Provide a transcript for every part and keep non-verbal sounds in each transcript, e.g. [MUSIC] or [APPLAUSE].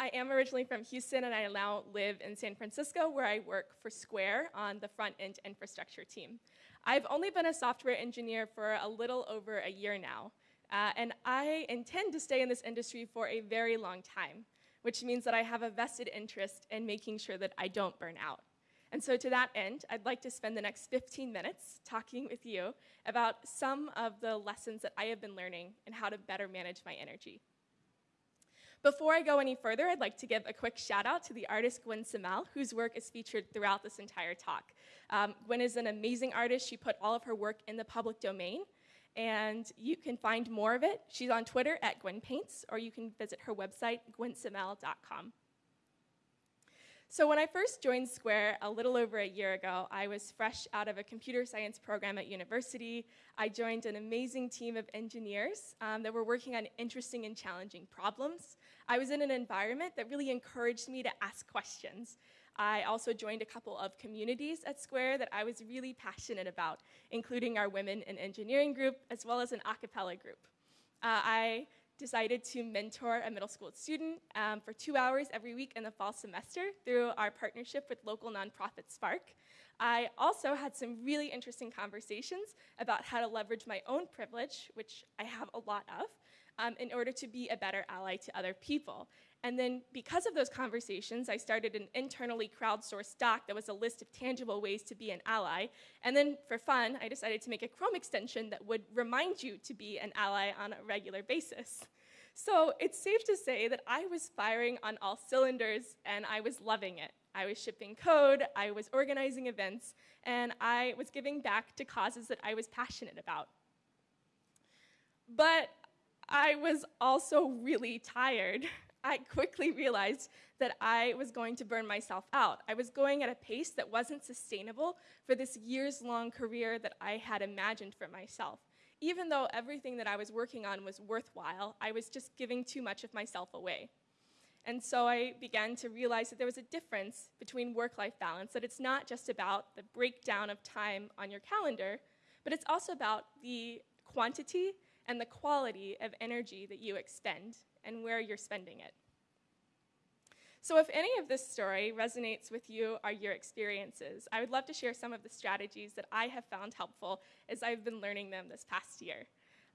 I am originally from Houston and I now live in San Francisco where I work for Square on the front end infrastructure team. I've only been a software engineer for a little over a year now, uh, and I intend to stay in this industry for a very long time, which means that I have a vested interest in making sure that I don't burn out. And so to that end, I'd like to spend the next 15 minutes talking with you about some of the lessons that I have been learning and how to better manage my energy. Before I go any further, I'd like to give a quick shout out to the artist Gwenn Seemel, whose work is featured throughout this entire talk. Um, Gwenn is an amazing artist. She put all of her work in the public domain, and you can find more of it. She's on Twitter at Gwen Paints, or you can visit her website, gwennseemel.com. So when I first joined Square a little over a year ago, I was fresh out of a computer science program at university. I joined an amazing team of engineers um, that were working on interesting and challenging problems. I was in an environment that really encouraged me to ask questions. I also joined a couple of communities at Square that I was really passionate about, including our Women in Engineering group, as well as an a cappella group. Uh, I decided to mentor a middle school student um, for two hours every week in the fall semester through our partnership with local nonprofit Spark. I also had some really interesting conversations about how to leverage my own privilege, which I have a lot of, um, in order to be a better ally to other people. And then because of those conversations, I started an internally crowdsourced doc that was a list of tangible ways to be an ally. And then for fun, I decided to make a Chrome extension that would remind you to be an ally on a regular basis. So it's safe to say that I was firing on all cylinders and I was loving it. I was shipping code, I was organizing events, and I was giving back to causes that I was passionate about. But I was also really tired. [LAUGHS] I quickly realized that I was going to burn myself out. I was going at a pace that wasn't sustainable for this years long career that I had imagined for myself. Even though everything that I was working on was worthwhile, I was just giving too much of myself away. And so I began to realize that there was a difference between work life balance, that it's not just about the breakdown of time on your calendar, but it's also about the quantity and the quality of energy that you expend and where you're spending it. So if any of this story resonates with you or your experiences, I would love to share some of the strategies that I have found helpful as I've been learning them this past year.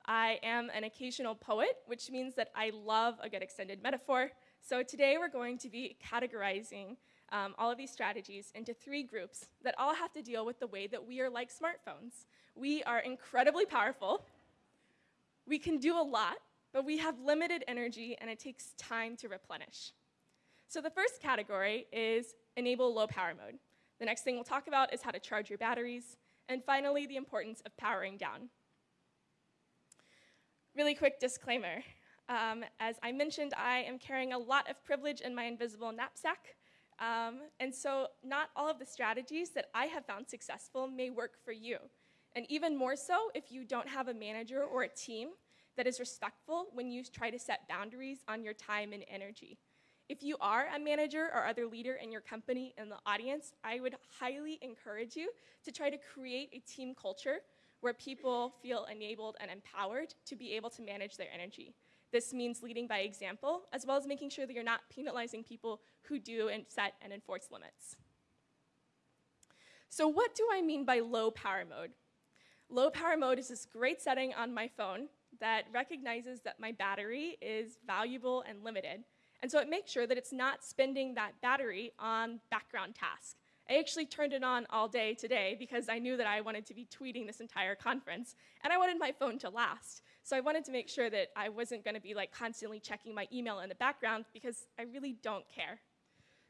I am an occasional poet, which means that I love a good extended metaphor. So today we're going to be categorizing um, all of these strategies into three groups that all have to deal with the way that we are like smartphones. We are incredibly powerful, we can do a lot, but we have limited energy and it takes time to replenish. So the first category is enable low power mode. The next thing we'll talk about is how to charge your batteries. And finally, the importance of powering down. Really quick disclaimer. Um, as I mentioned, I am carrying a lot of privilege in my invisible knapsack. Um, and so not all of the strategies that I have found successful may work for you. And even more so if you don't have a manager or a team that is respectful when you try to set boundaries on your time and energy. If you are a manager or other leader in your company in the audience, I would highly encourage you to try to create a team culture where people feel enabled and empowered to be able to manage their energy. This means leading by example, as well as making sure that you're not penalizing people who do and set and enforce limits. So what do I mean by low power mode? Low power mode is this great setting on my phone that recognizes that my battery is valuable and limited. And so it makes sure that it's not spending that battery on background tasks. I actually turned it on all day today because I knew that I wanted to be tweeting this entire conference, and I wanted my phone to last. So I wanted to make sure that I wasn't going to be like constantly checking my email in the background because I really don't care.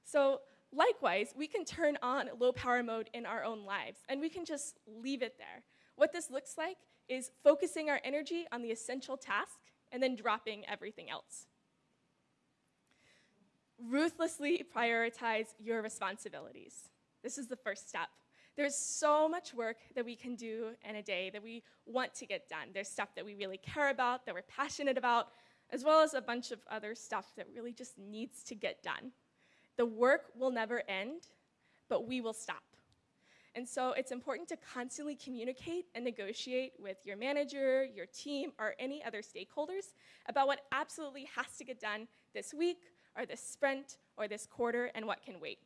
So likewise, we can turn on low power mode in our own lives, and we can just leave it there. What this looks like is focusing our energy on the essential task and then dropping everything else. Ruthlessly prioritize your responsibilities. This is the first step. There's so much work that we can do in a day that we want to get done. There's stuff that we really care about, that we're passionate about, as well as a bunch of other stuff that really just needs to get done. The work will never end, but we will stop. And so it's important to constantly communicate and negotiate with your manager, your team, or any other stakeholders about what absolutely has to get done this week, or this sprint, or this quarter, and what can wait.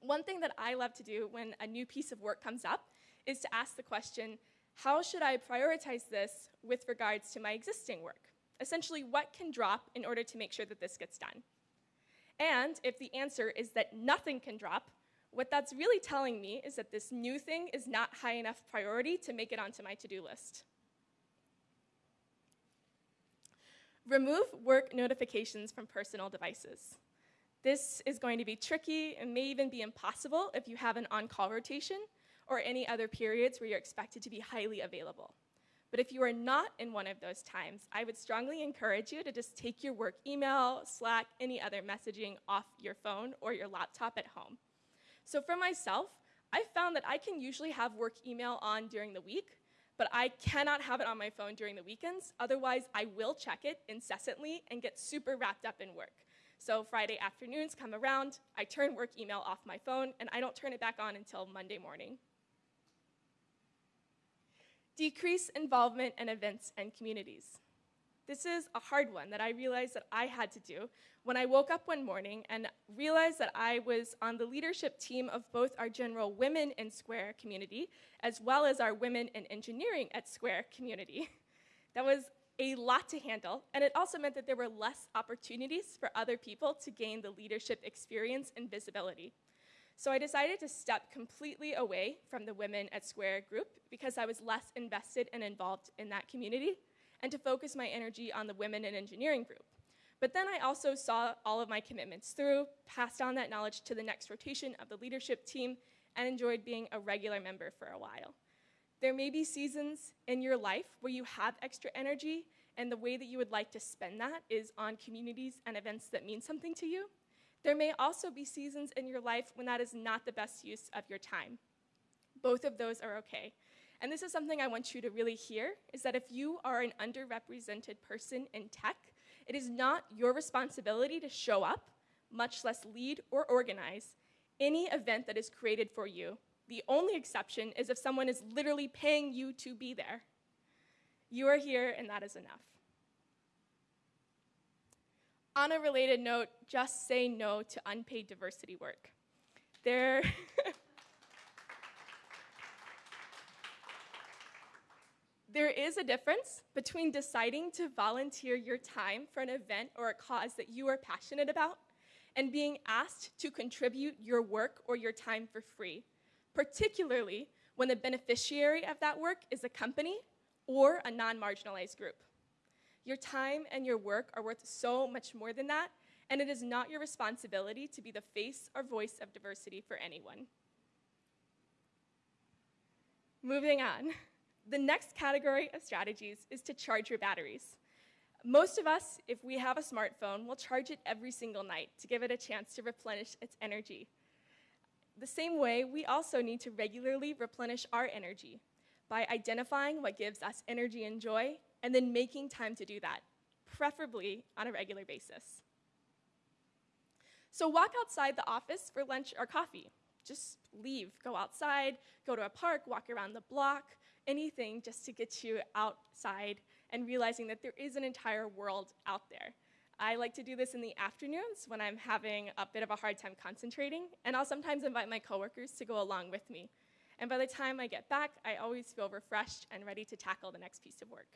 One thing that I love to do when a new piece of work comes up is to ask the question, how should I prioritize this with regards to my existing work? Essentially, what can drop in order to make sure that this gets done? And if the answer is that nothing can drop, what that's really telling me is that this new thing is not high enough priority to make it onto my to-do list. Remove work notifications from personal devices. This is going to be tricky and may even be impossible if you have an on-call rotation or any other periods where you're expected to be highly available. But if you are not in one of those times, I would strongly encourage you to just take your work email, Slack, any other messaging off your phone or your laptop at home. So for myself, I found that I can usually have work email on during the week, but I cannot have it on my phone during the weekends. Otherwise, I will check it incessantly and get super wrapped up in work. So Friday afternoons come around, I turn work email off my phone, and I don't turn it back on until Monday morning. Decrease involvement in events and communities. This is a hard one that I realized that I had to do when I woke up one morning and realized that I was on the leadership team of both our general Women in Square community as well as our Women in Engineering at Square community. [LAUGHS] That was a lot to handle, and it also meant that there were less opportunities for other people to gain the leadership experience and visibility. So I decided to step completely away from the Women at Square group because I was less invested and involved in that community and to focus my energy on the Women in Engineering group. But then I also saw all of my commitments through, passed on that knowledge to the next rotation of the leadership team, and enjoyed being a regular member for a while. There may be seasons in your life where you have extra energy, and the way that you would like to spend that is on communities and events that mean something to you. There may also be seasons in your life when that is not the best use of your time. Both of those are okay. And this is something I want you to really hear, is that if you are an underrepresented person in tech, it is not your responsibility to show up, much less lead or organize, any event that is created for you. The only exception is if someone is literally paying you to be there. You are here, and that is enough. On a related note, just say no to unpaid diversity work. There [LAUGHS] There is a difference between deciding to volunteer your time for an event or a cause that you are passionate about and being asked to contribute your work or your time for free, particularly when the beneficiary of that work is a company or a non-marginalized group. Your time and your work are worth so much more than that, and it is not your responsibility to be the face or voice of diversity for anyone. Moving on. The next category of strategies is to charge your batteries. Most of us, if we have a smartphone, will charge it every single night to give it a chance to replenish its energy. The same way, we also need to regularly replenish our energy by identifying what gives us energy and joy and then making time to do that, preferably on a regular basis. So walk outside the office for lunch or coffee. Just leave, go outside, go to a park, walk around the block, anything just to get you outside and realizing that there is an entire world out there. I like to do this in the afternoons when I'm having a bit of a hard time concentrating, and I'll sometimes invite my coworkers to go along with me. And by the time I get back, I always feel refreshed and ready to tackle the next piece of work.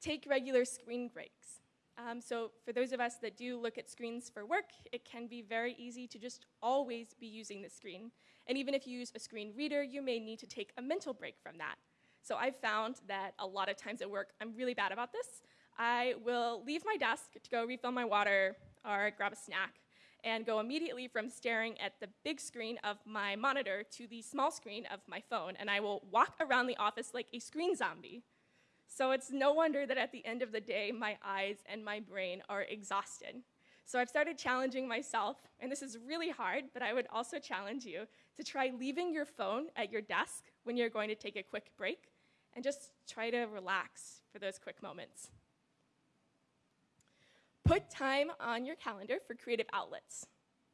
Take regular screen breaks. Um, so for those of us that do look at screens for work, it can be very easy to just always be using the screen. And even if you use a screen reader, you may need to take a mental break from that. So I've found that a lot of times at work, I'm really bad about this. I will leave my desk to go refill my water or grab a snack and go immediately from staring at the big screen of my monitor to the small screen of my phone, and I will walk around the office like a screen zombie. So it's no wonder that at the end of the day, my eyes and my brain are exhausted. So I've started challenging myself, and this is really hard, but I would also challenge you to try leaving your phone at your desk when you're going to take a quick break, and just try to relax for those quick moments. Put time on your calendar for creative outlets.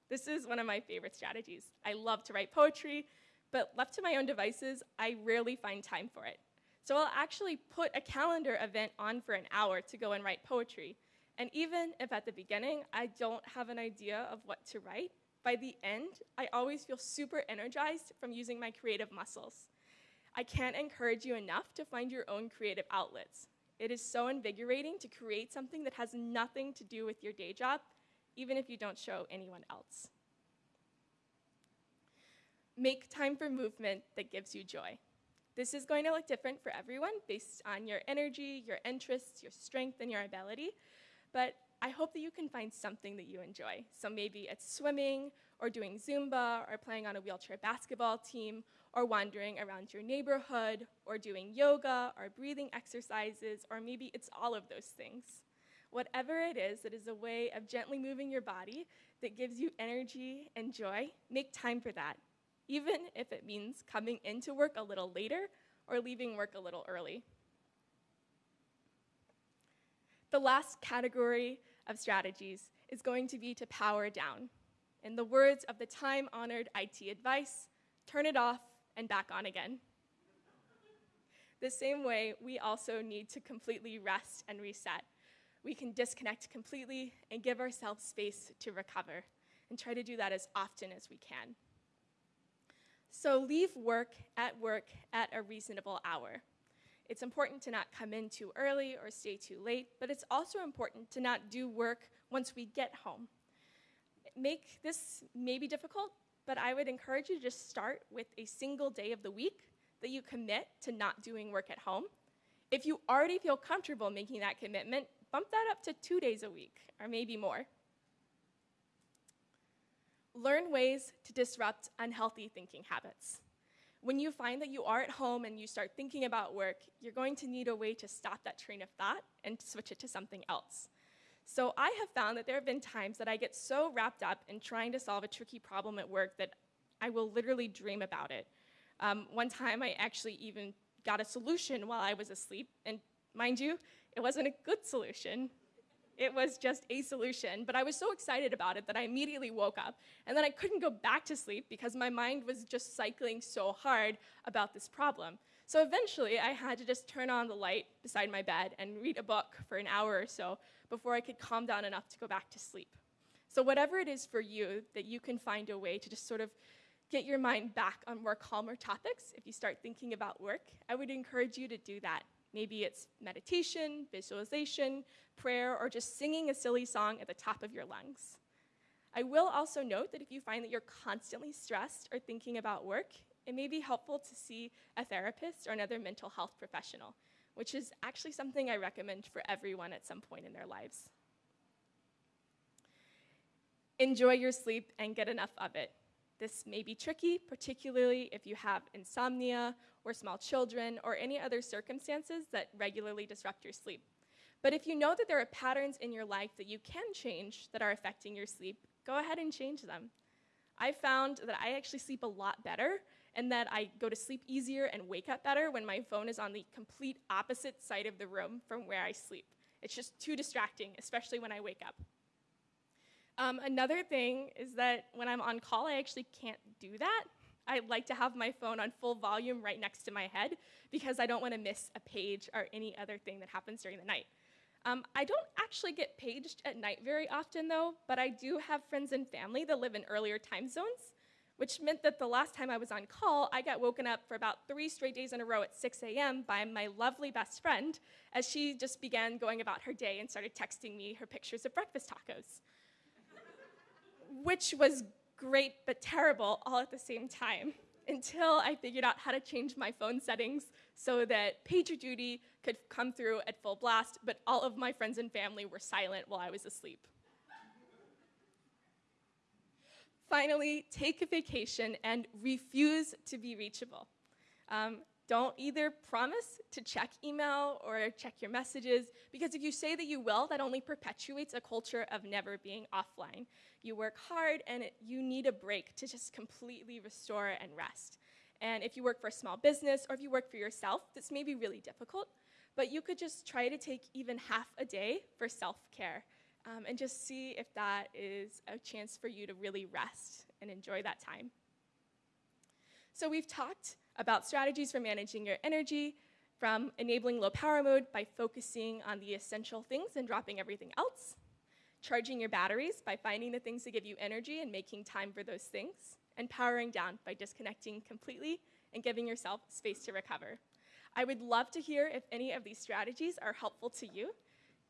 This is one of my favorite strategies. I love to write poetry, but left to my own devices, I rarely find time for it. So I'll actually put a calendar event on for an hour to go and write poetry. And even if at the beginning I don't have an idea of what to write, by the end, I always feel super energized from using my creative muscles. I can't encourage you enough to find your own creative outlets. It is so invigorating to create something that has nothing to do with your day job, even if you don't show anyone else. Make time for movement that gives you joy. This is going to look different for everyone based on your energy, your interests, your strength, and your ability, but I hope that you can find something that you enjoy. So maybe it's swimming, or doing Zumba, or playing on a wheelchair basketball team, or wandering around your neighborhood, or doing yoga, or breathing exercises, or maybe it's all of those things. Whatever it is, it is a way of gently moving your body that gives you energy and joy. Make time for that, even if it means coming into work a little later or leaving work a little early. The last category of strategies is going to be to power down. In the words of the time honored IT advice, turn it off and back on again. the same way, we also need to completely rest and reset. We can disconnect completely and give ourselves space to recover, and try to do that as often as we can. So leave work at work at a reasonable hour. It's important to not come in too early or stay too late, but it's also important to not do work once we get home. Make this may be difficult, but I would encourage you to just start with a single day of the week that you commit to not doing work at home. If you already feel comfortable making that commitment, bump that up to two days a week, or maybe more. Learn ways to disrupt unhealthy thinking habits. When you find that you are at home and you start thinking about work, you're going to need a way to stop that train of thought and switch it to something else. So I have found that there have been times that I get so wrapped up in trying to solve a tricky problem at work that I will literally dream about it. Um, one time I actually even got a solution while I was asleep, and mind you, it wasn't a good solution. It was just a solution, but I was so excited about it that I immediately woke up. And then I couldn't go back to sleep because my mind was just cycling so hard about this problem. So eventually, I had to just turn on the light beside my bed and read a book for an hour or so before I could calm down enough to go back to sleep. So, whatever it is for you, that you can find a way to just sort of get your mind back on more calmer topics if you start thinking about work, I would encourage you to do that. Maybe it's meditation, visualization, prayer, or just singing a silly song at the top of your lungs. I will also note that if you find that you're constantly stressed or thinking about work, it may be helpful to see a therapist or another mental health professional, which is actually something I recommend for everyone at some point in their lives. Enjoy your sleep and get enough of it. This may be tricky, particularly if you have insomnia or small children or any other circumstances that regularly disrupt your sleep. But if you know that there are patterns in your life that you can change that are affecting your sleep, go ahead and change them. I found that I actually sleep a lot better and that I go to sleep easier and wake up better when my phone is on the complete opposite side of the room from where I sleep. It's just too distracting, especially when I wake up. Um, another thing is that when I'm on call, I actually can't do that. I like to have my phone on full volume right next to my head because I don't want to miss a page or any other thing that happens during the night. Um, I don't actually get paged at night very often, though, but I do have friends and family that live in earlier time zones, which meant that the last time I was on call, I got woken up for about three straight days in a row at 6 a.m. by my lovely best friend as she just began going about her day and started texting me her pictures of breakfast tacos which was great but terrible all at the same time until I figured out how to change my phone settings so that PagerDuty could come through at full blast, but all of my friends and family were silent while I was asleep. Finally, take a vacation and refuse to be reachable. Um, don't either promise to check email or check your messages, because if you say that you will, that only perpetuates a culture of never being offline. You work hard and it, you need a break to just completely restore and rest. And if you work for a small business or if you work for yourself, this may be really difficult, but you could just try to take even half a day for self care. um, and just see if that is a chance for you to really rest and enjoy that time. So we've talked about strategies for managing your energy, from enabling low power mode by focusing on the essential things and dropping everything else, charging your batteries by finding the things that give you energy and making time for those things, and powering down by disconnecting completely and giving yourself space to recover. I would love to hear if any of these strategies are helpful to you.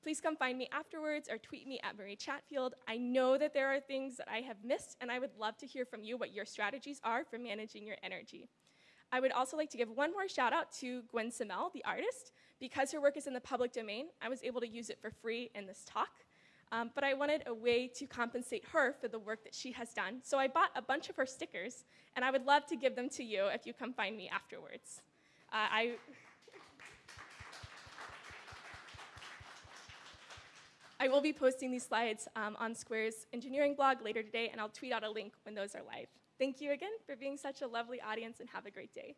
Please come find me afterwards or tweet me at Marie Chatfield. I know that there are things that I have missed, and I would love to hear from you what your strategies are for managing your energy. I would also like to give one more shout out to Gwenn Seemel, the artist. Because her work is in the public domain, I was able to use it for free in this talk. Um, but I wanted a way to compensate her for the work that she has done. So I bought a bunch of her stickers, and I would love to give them to you if you come find me afterwards. Uh, I I will be posting these slides um, on Square's engineering blog later today, and I'll tweet out a link when those are live. Thank you again for being such a lovely audience, and have a great day.